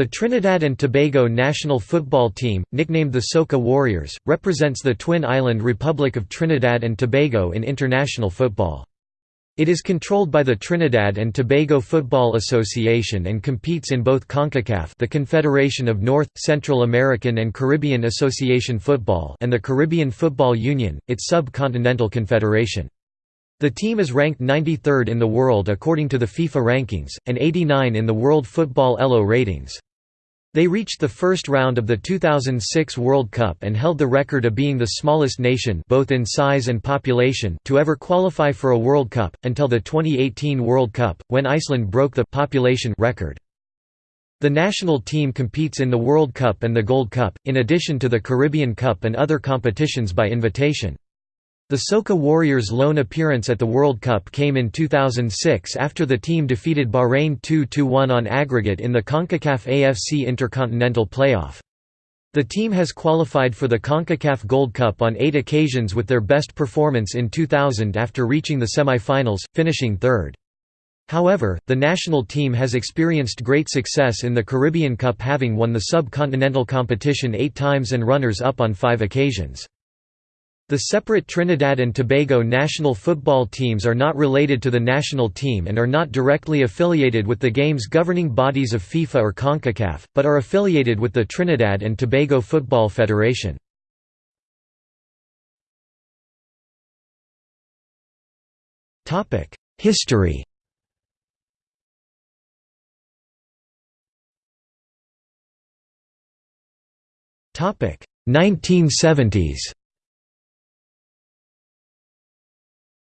The Trinidad and Tobago national football team, nicknamed the Soca Warriors, represents the twin island Republic of Trinidad and Tobago in international football. It is controlled by the Trinidad and Tobago Football Association and competes in both CONCACAF the Confederation of North, Central American and Caribbean Association Football and the Caribbean Football Union, its sub-continental confederation. The team is ranked 93rd in the world according to the FIFA rankings, and 89 in the World Football ELO ratings. They reached the first round of the 2006 World Cup and held the record of being the smallest nation both in size and population to ever qualify for a World Cup, until the 2018 World Cup, when Iceland broke the population record. The national team competes in the World Cup and the Gold Cup, in addition to the Caribbean Cup and other competitions by invitation. The Soca Warriors' lone appearance at the World Cup came in 2006 after the team defeated Bahrain 2–1 on aggregate in the CONCACAF AFC Intercontinental Playoff. The team has qualified for the CONCACAF Gold Cup on eight occasions with their best performance in 2000 after reaching the semi-finals, finishing third. However, the national team has experienced great success in the Caribbean Cup having won the sub-continental competition eight times and runners-up on five occasions. The separate Trinidad and Tobago national football teams are not related to the national team and are not directly affiliated with the game's governing bodies of FIFA or CONCACAF, but are affiliated with the Trinidad and Tobago Football Federation. History Topic 1970s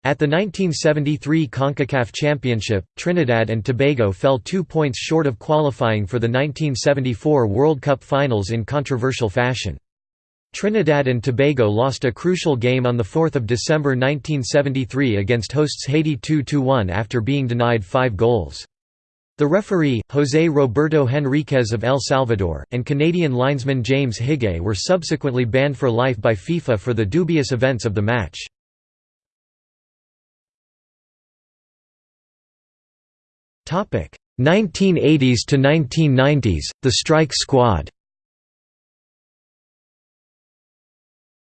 At the 1973 CONCACAF Championship, Trinidad and Tobago fell two points short of qualifying for the 1974 World Cup Finals in controversial fashion. Trinidad and Tobago lost a crucial game on 4 December 1973 against hosts Haiti 2–1 after being denied five goals. The referee, José Roberto Henríquez of El Salvador, and Canadian linesman James Higuet were subsequently banned for life by FIFA for the dubious events of the match. 1980s to 1990s, the Strike Squad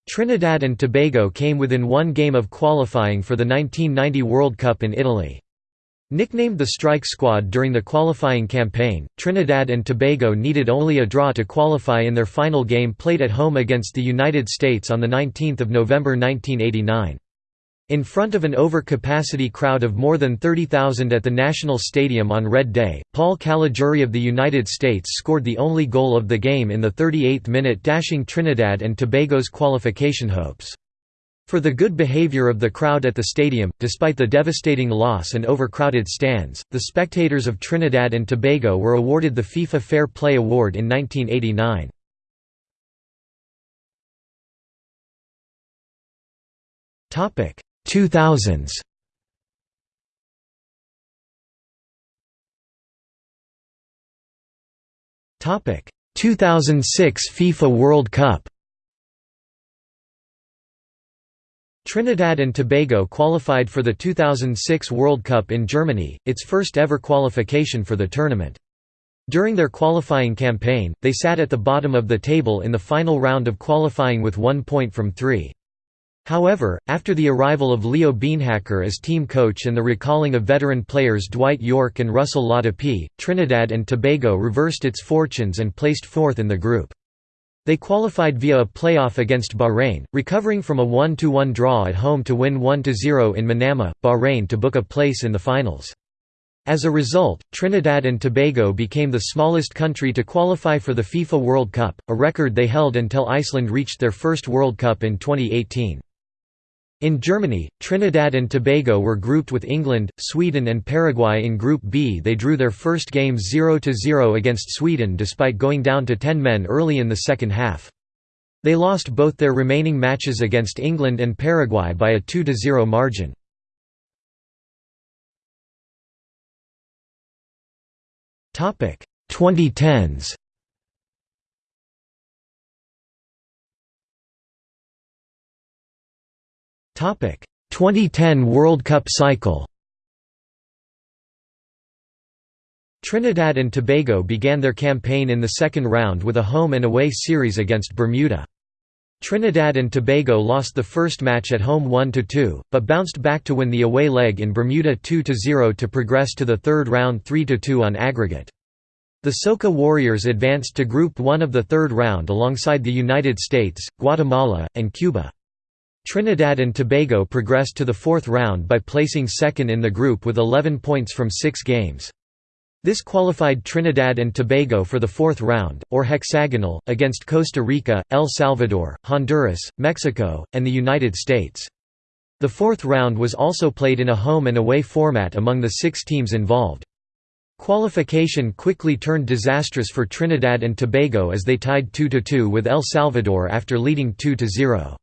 Trinidad and Tobago came within one game of qualifying for the 1990 World Cup in Italy. Nicknamed the Strike Squad during the qualifying campaign, Trinidad and Tobago needed only a draw to qualify in their final game played at home against the United States on 19 November 1989. In front of an over-capacity crowd of more than 30,000 at the National Stadium on Red Day, Paul Caligiuri of the United States scored the only goal of the game in the 38th minute dashing Trinidad and Tobago's qualification hopes. For the good behavior of the crowd at the stadium, despite the devastating loss and overcrowded stands, the spectators of Trinidad and Tobago were awarded the FIFA Fair Play Award in 1989. Topic 2000s Topic 2006 FIFA World Cup Trinidad and Tobago qualified for the 2006 World Cup in Germany, its first ever qualification for the tournament. During their qualifying campaign, they sat at the bottom of the table in the final round of qualifying with one point from three. However, after the arrival of Leo Beenhakker as team coach and the recalling of veteran players Dwight Yorke and Russell Latapy, Trinidad and Tobago reversed its fortunes and placed fourth in the group. They qualified via a playoff against Bahrain, recovering from a 1–1 draw at home to win 1–0 in Manama, Bahrain to book a place in the finals. As a result, Trinidad and Tobago became the smallest country to qualify for the FIFA World Cup, a record they held until Iceland reached their first World Cup in 2018. In Germany, Trinidad and Tobago were grouped with England, Sweden and Paraguay in Group B they drew their first games 0–0 against Sweden despite going down to 10 men early in the second half. They lost both their remaining matches against England and Paraguay by a 2–0 margin. Topic 2010s 2010 World Cup cycle Trinidad and Tobago began their campaign in the second round with a home and away series against Bermuda. Trinidad and Tobago lost the first match at home 1–2, but bounced back to win the away leg in Bermuda 2–0 to progress to the third round 3–2 on aggregate. The Soca Warriors advanced to Group 1 of the third round alongside the United States, Guatemala, and Cuba. Trinidad and Tobago progressed to the fourth round by placing second in the group with 11 points from six games. This qualified Trinidad and Tobago for the fourth round, or hexagonal, against Costa Rica, El Salvador, Honduras, Mexico, and the United States. The fourth round was also played in a home and away format among the six teams involved. Qualification quickly turned disastrous for Trinidad and Tobago as they tied 2–2 with El Salvador after leading 2–0.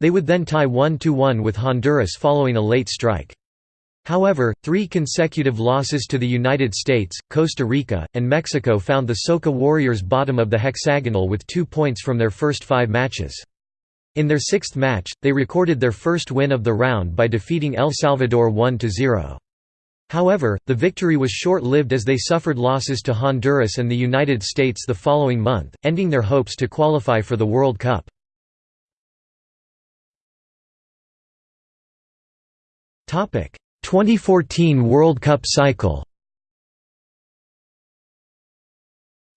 They would then tie 1–1 with Honduras following a late strike. However, three consecutive losses to the United States, Costa Rica, and Mexico found the Soca Warriors bottom of the hexagonal with two points from their first five matches. In their sixth match, they recorded their first win of the round by defeating El Salvador 1–0. However, the victory was short-lived as they suffered losses to Honduras and the United States the following month, ending their hopes to qualify for the World Cup. 2014 World Cup cycle.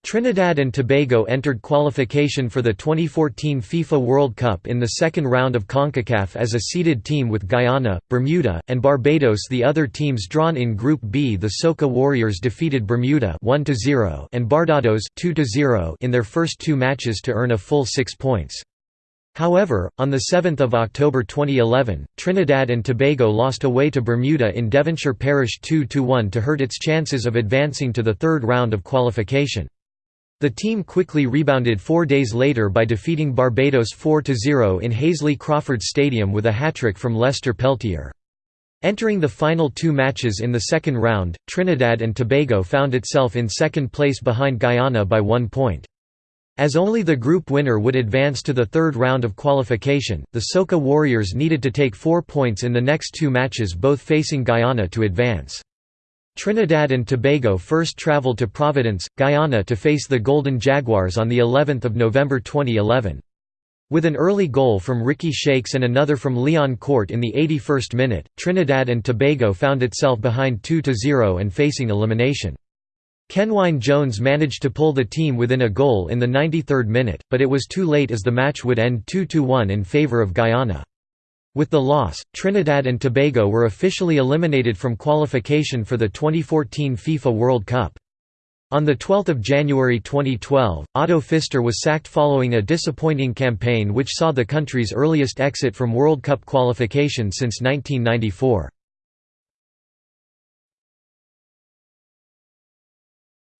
Trinidad and Tobago entered qualification for the 2014 FIFA World Cup in the second round of CONCACAF as a seeded team with Guyana, Bermuda, and Barbados the other teams drawn in Group B. The Soca Warriors defeated Bermuda 1 and Barbados 2 in their first two matches to earn a full six points. However, on 7 October 2011, Trinidad and Tobago lost away to Bermuda in Devonshire Parish 2–1 to hurt its chances of advancing to the third round of qualification. The team quickly rebounded four days later by defeating Barbados 4–0 in Hasely Crawford Stadium with a hat-trick from Lester Peltier. Entering the final two matches in the second round, Trinidad and Tobago found itself in second place behind Guyana by one point. As only the group winner would advance to the third round of qualification, the Soca Warriors needed to take four points in the next two matches both facing Guyana to advance. Trinidad and Tobago first travelled to Providence, Guyana to face the Golden Jaguars on of November 2011. With an early goal from Ricky Shakes and another from Leon Court in the 81st minute, Trinidad and Tobago found itself behind 2–0 and facing elimination. Kenwyne Jones managed to pull the team within a goal in the 93rd minute, but it was too late as the match would end 2–1 in favour of Guyana. With the loss, Trinidad and Tobago were officially eliminated from qualification for the 2014 FIFA World Cup. On 12 January 2012, Otto Pfister was sacked following a disappointing campaign which saw the country's earliest exit from World Cup qualification since 1994.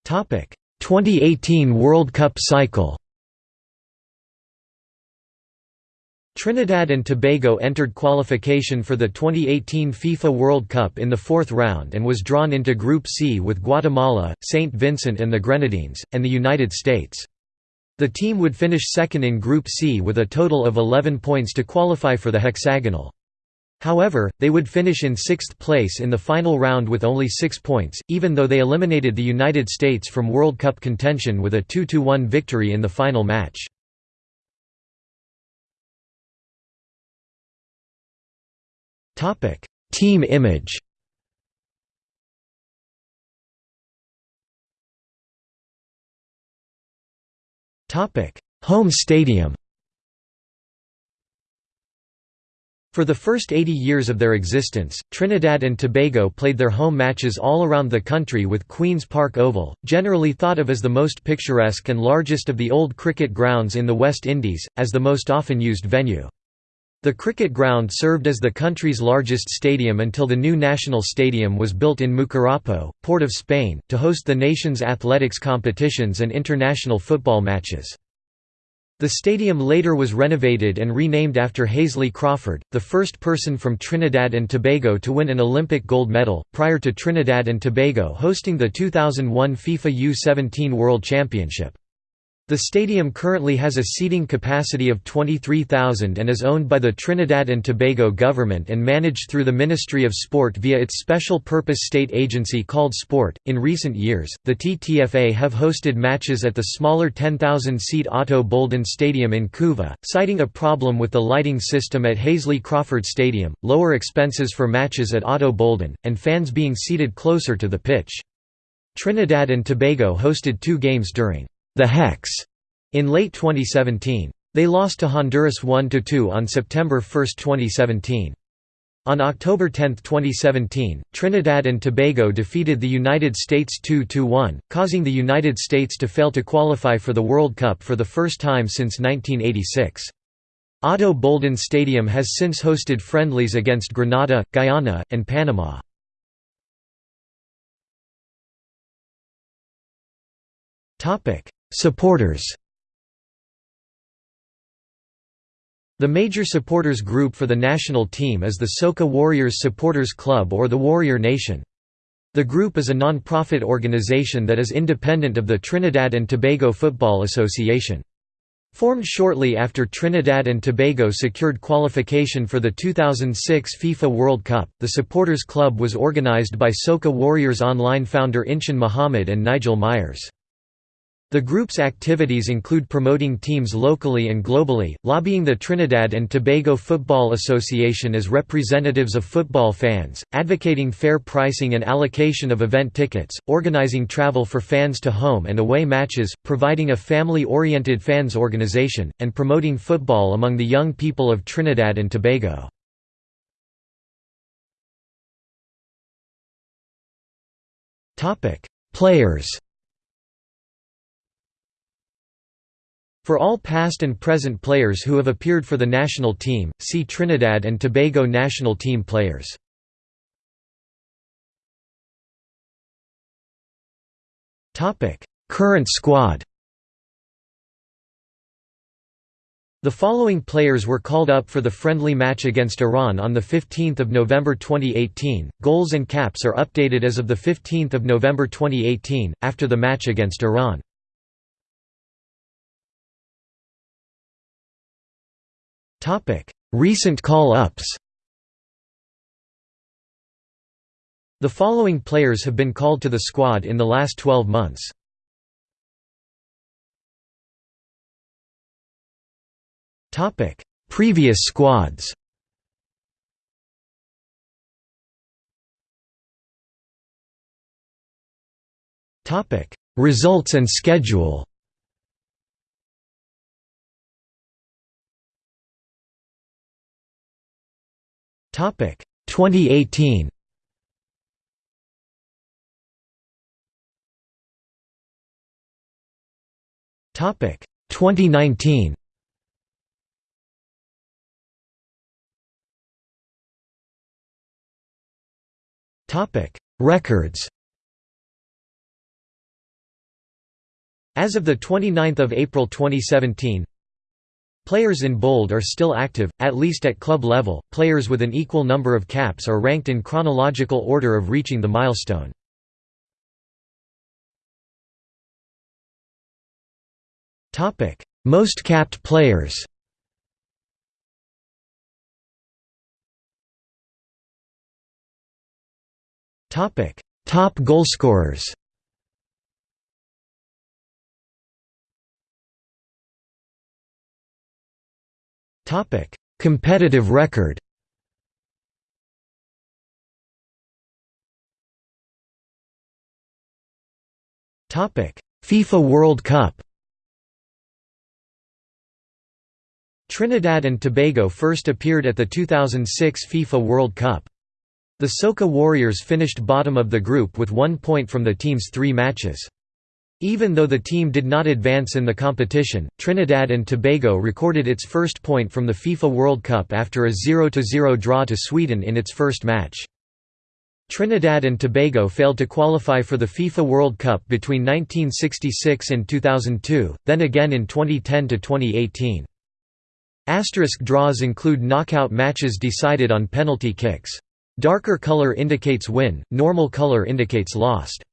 2018 World Cup cycle Trinidad and Tobago entered qualification for the 2018 FIFA World Cup in the fourth round and was drawn into Group C with Guatemala, St. Vincent and the Grenadines, and the United States. The team would finish second in Group C with a total of 11 points to qualify for the hexagonal. However, they would finish in sixth place in the final round with only six points, even though they eliminated the United States from World Cup contention with a 2–1 victory in the final match. Team image Home stadium For the first 80 years of their existence, Trinidad and Tobago played their home matches all around the country with Queen's Park Oval, generally thought of as the most picturesque and largest of the old cricket grounds in the West Indies, as the most often used venue. The cricket ground served as the country's largest stadium until the new national stadium was built in Mucurapo, Port of Spain, to host the nation's athletics competitions and international football matches. The stadium later was renovated and renamed after Hasely Crawford, the first person from Trinidad and Tobago to win an Olympic gold medal, prior to Trinidad and Tobago hosting the 2001 FIFA U-17 World Championship. The stadium currently has a seating capacity of 23,000 and is owned by the Trinidad and Tobago government and managed through the Ministry of Sport via its special purpose state agency called Sport. In recent years, the TTFA have hosted matches at the smaller 10,000 seat Ato Boldon Stadium in Couva, citing a problem with the lighting system at Hasely Crawford Stadium, lower expenses for matches at Ato Boldon, and fans being seated closer to the pitch. Trinidad and Tobago hosted two games during the Hex in late 2017. They lost to Honduras 1–2 on September 1, 2017. On October 10, 2017, Trinidad and Tobago defeated the United States 2–1, causing the United States to fail to qualify for the World Cup for the first time since 1986. Ato Boldon Stadium has since hosted friendlies against Grenada, Guyana, and Panama. Supporters The major supporters group for the national team is the Soca Warriors Supporters Club or the Warrior Nation. The group is a non-profit organization that is independent of the Trinidad and Tobago Football Association. Formed shortly after Trinidad and Tobago secured qualification for the 2006 FIFA World Cup, the Supporters Club was organized by Soca Warriors Online founder Inchan Muhammad and Nigel Myers. The group's activities include promoting teams locally and globally, lobbying the Trinidad and Tobago Football Association as representatives of football fans, advocating fair pricing and allocation of event tickets, organizing travel for fans to home and away matches, providing a family-oriented fans organization, and promoting football among the young people of Trinidad and Tobago. Players For all past and present players who have appeared for the national team, see Trinidad and Tobago national team players. Current squad The following players were called up for the friendly match against Iran on 15 November 2018. Goals and caps are updated as of 15 November 2018, after the match against Iran. Recent call-ups. The following players have been called to the squad in the last 12 months. Previous squads. Results and schedule Topic 2018. Topic 2019. Topic Records. As of 29 April 2017, Players in bold are still active, at least at club level. Players with an equal number of caps are ranked in chronological order of reaching the milestone. Topic: Most capped players. Topic: Top goalscorers. Competitive record. FIFA World Cup. Trinidad and Tobago first appeared at the 2006 FIFA World Cup. The Soca Warriors finished bottom of the group with one point from the team's three matches. Even though the team did not advance in the competition, Trinidad and Tobago recorded its first point from the FIFA World Cup after a 0–0 draw to Sweden in its first match. Trinidad and Tobago failed to qualify for the FIFA World Cup between 1966 and 2002, then again in 2010–2018. Asterisk draws include knockout matches decided on penalty kicks. Darker color indicates win, normal color indicates lost.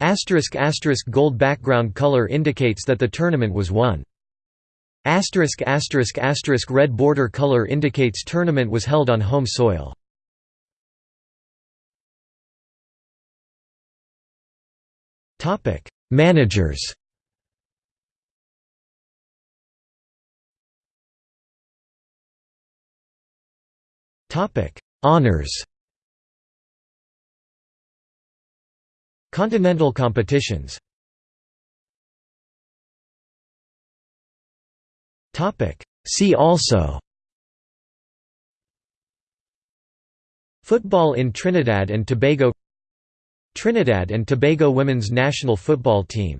Asterisk asterisk gold background color indicates that the tournament was won. Asterisk asterisk asterisk red border color indicates tournament was held on home soil. Topic: Managers. Topic: Honors. Continental competitions. See also. Football in Trinidad and Tobago Trinidad and Tobago women's national football team